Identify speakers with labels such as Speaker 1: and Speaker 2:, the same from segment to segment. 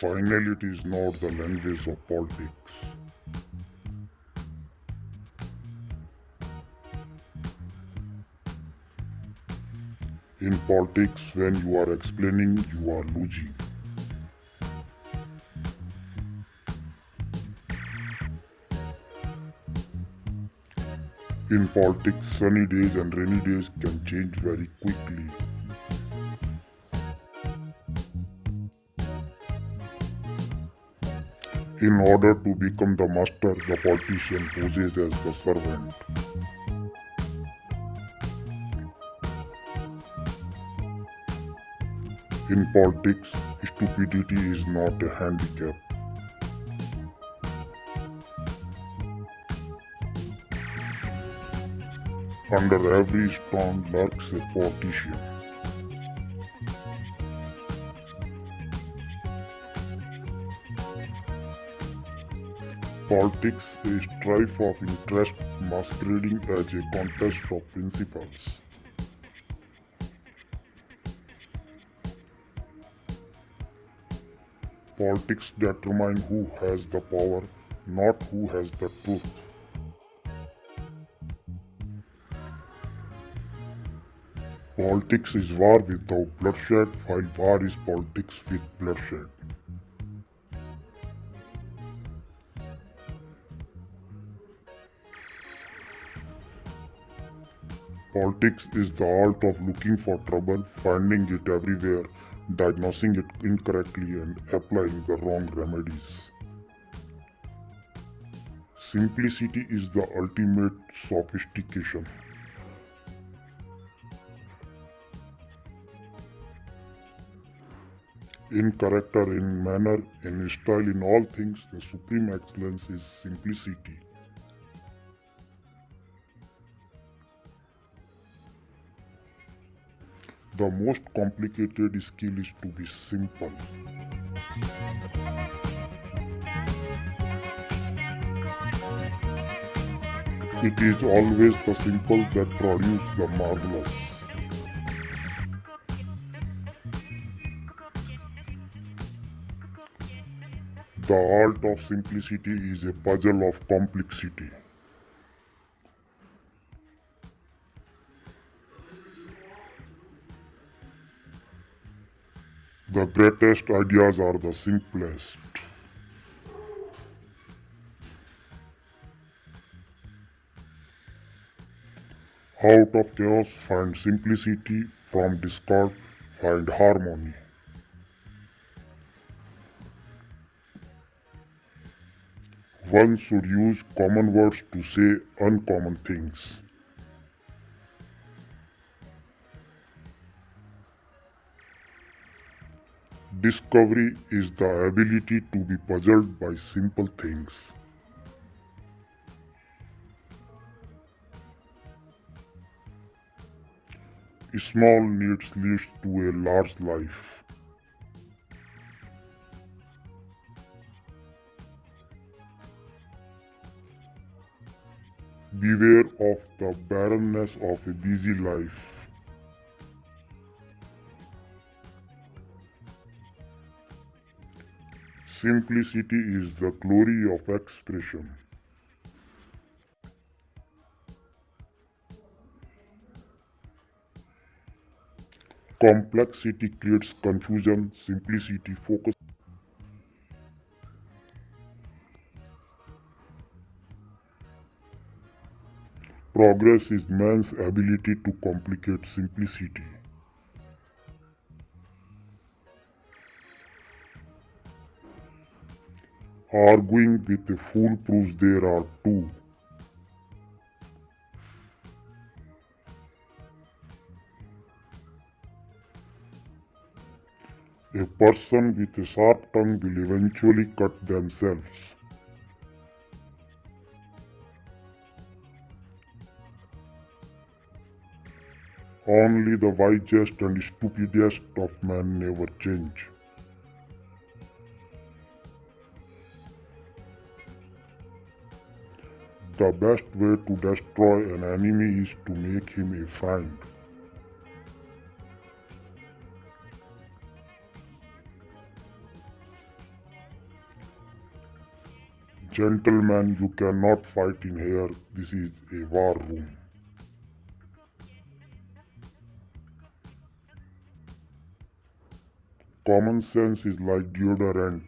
Speaker 1: Finally, it is not the language of politics. In politics, when you are explaining, you are losing. In politics, sunny days and rainy days can change very quickly. In order to become the master, the politician poses as the servant. In politics, stupidity is not a handicap. Under every stone lurks a politician. Politics is strife of interest masquerading as a contest of principles. Politics determine who has the power, not who has the truth. Politics is war without bloodshed, while war is politics with bloodshed. Politics is the art of looking for trouble, finding it everywhere, diagnosing it incorrectly, and applying the wrong remedies. Simplicity is the ultimate sophistication. In character, in manner, in style, in all things, the supreme excellence is simplicity. The most complicated skill is to be simple. It is always the simple that produce the marvelous. The art of simplicity is a puzzle of complexity. The greatest ideas are the simplest. Out of chaos, find simplicity. From discord, find harmony. One should use common words to say uncommon things. Discovery is the ability to be puzzled by simple things. Small needs leads to a large life. Beware of the barrenness of a busy life. Simplicity is the glory of expression. Complexity creates confusion, simplicity focus. Progress is man's ability to complicate simplicity. Arguing with a fool proves there are two. A person with a sharp tongue will eventually cut themselves. Only the wisest and stupidest of men never change. The best way to destroy an enemy is to make him a friend. Gentlemen, you cannot fight in here. This is a war room. Common sense is like deodorant.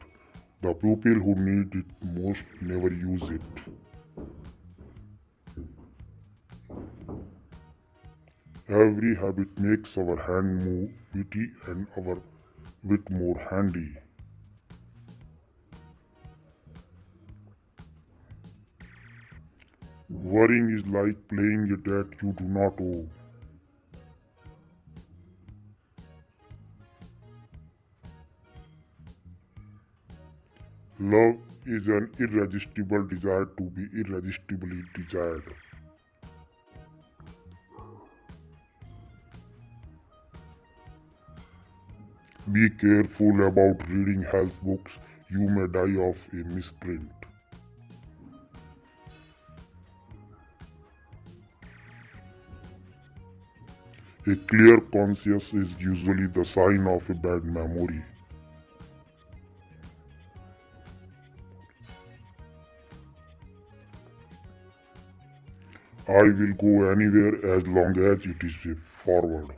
Speaker 1: The people who need it most never use it. Every habit makes our hand move witty and our wit more handy. Worrying is like playing a debt you do not owe. Love is an irresistible desire to be irresistibly desired. Be careful about reading health books, you may die of a misprint. A clear conscience is usually the sign of a bad memory. I will go anywhere as long as it is forward.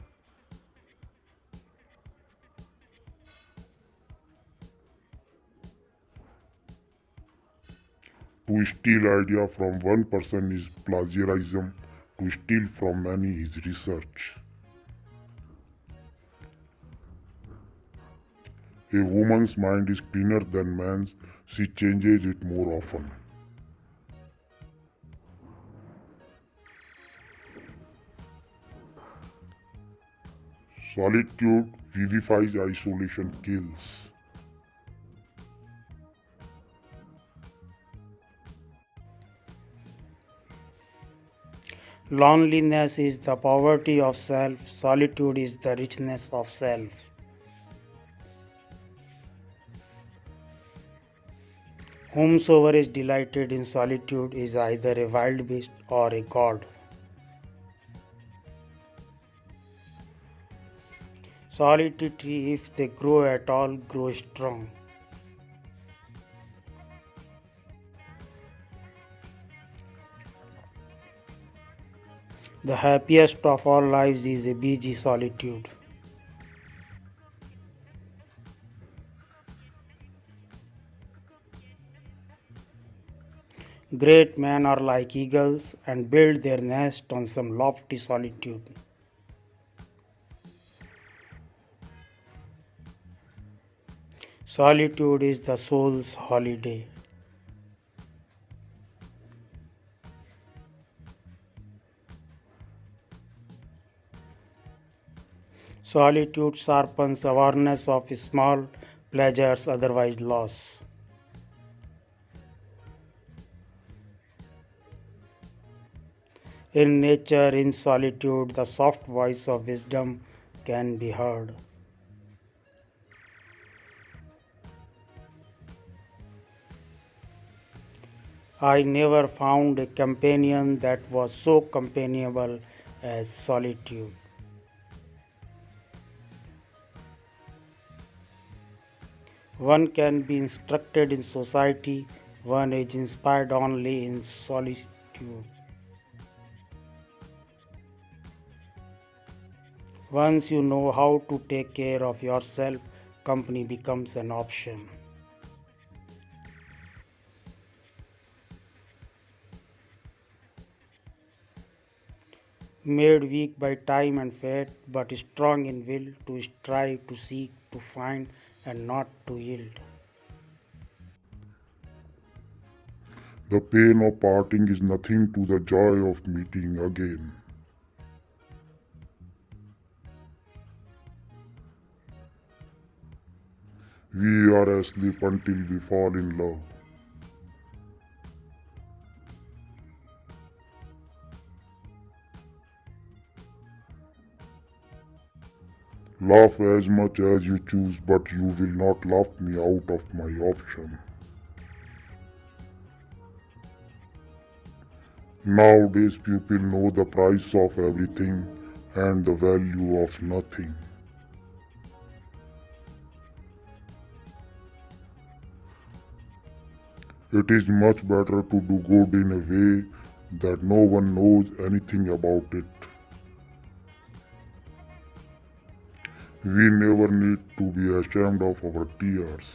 Speaker 1: To steal idea from one person is plagiarism, to steal from many is research. A woman's mind is cleaner than man's, she changes it more often. Solitude vivifies, isolation kills.
Speaker 2: Loneliness is the poverty of self, solitude is the richness of self. Whomsoever is delighted in solitude is either a wild beast or a god. Solitary, if they grow at all, grow strong. The happiest of all lives is a busy solitude. Great men are like eagles and build their nest on some lofty solitude. Solitude is the soul's holiday. Solitude sharpens awareness of small pleasures otherwise lost. In nature, in solitude, the soft voice of wisdom can be heard. I never found a companion that was so companionable as solitude. One can be instructed in society, one is inspired only in solitude. Once you know how to take care of yourself, company becomes an option. Made weak by time and fate, but strong in will to strive, to seek, to find, and not to yield.
Speaker 1: The pain of parting is nothing to the joy of meeting again. We are asleep until we fall in love. Laugh as much as you choose, but you will not laugh me out of my option. Nowadays, people know the price of everything and the value of nothing. It is much better to do good in a way that no one knows anything about it. We never need to be ashamed of our tears.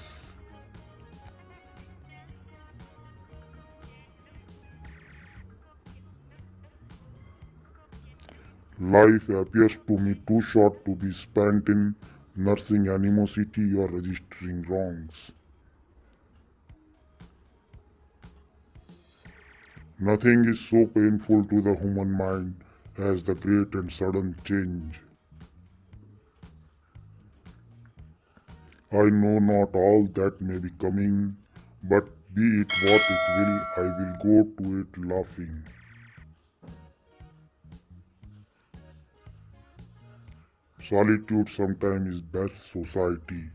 Speaker 1: Life appears to me too short to be spent in nursing animosity or registering wrongs. Nothing is so painful to the human mind as the great and sudden change. I know not all that may be coming, but be it what it will, I will go to it laughing. Solitude sometimes is best society.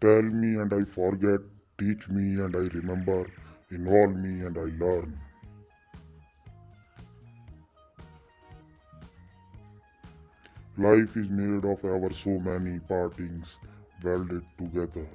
Speaker 1: Tell me and I forget, teach me and I remember, involve me and I learn. Life is made of ever so many partings welded together.